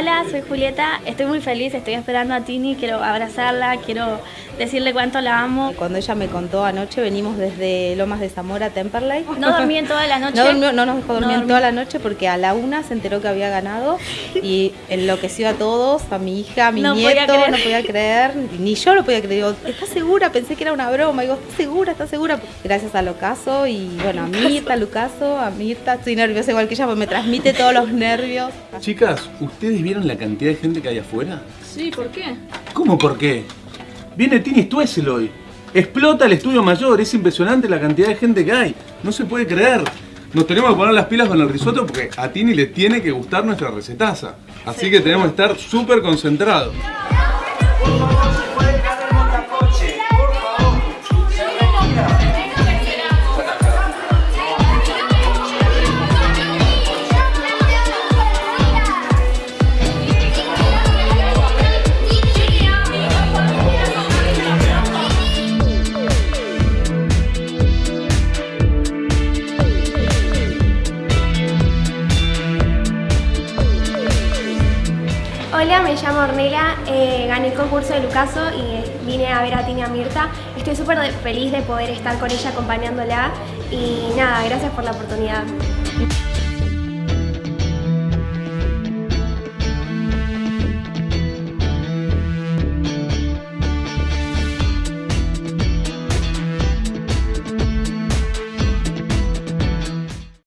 Hola, soy Julieta, estoy muy feliz, estoy esperando a Tini, quiero abrazarla, quiero decirle cuánto la amo. Cuando ella me contó anoche, venimos desde Lomas de Zamora a Temperley. No dormí en toda la noche. No, durmió, no nos dejó dormir en toda la noche porque a la una se enteró que había ganado y enloqueció a todos, a mi hija, a mi No podía nieto, creer. no podía creer, ni yo lo podía creer. Digo, ¿estás segura? Pensé que era una broma. Digo, ¿estás segura? ¿Estás segura? Gracias a Locaso y bueno, a Mirta, Lucaso, a Mirta. Estoy nerviosa igual que ella porque me transmite todos los nervios. Chicas, ¿ustedes vieron la cantidad de gente que hay afuera? Sí, ¿por qué? ¿Cómo por qué? Viene Tini Stuessel hoy. Explota el estudio mayor, es impresionante la cantidad de gente que hay. No se puede creer. Nos tenemos que poner las pilas con el risotto porque a Tini le tiene que gustar nuestra recetaza. Así que tenemos que estar súper concentrados. Hola, me llamo Ornella, eh, gané el concurso de Lucaso y vine a ver a Tina Mirta. Estoy súper feliz de poder estar con ella acompañándola y nada, gracias por la oportunidad.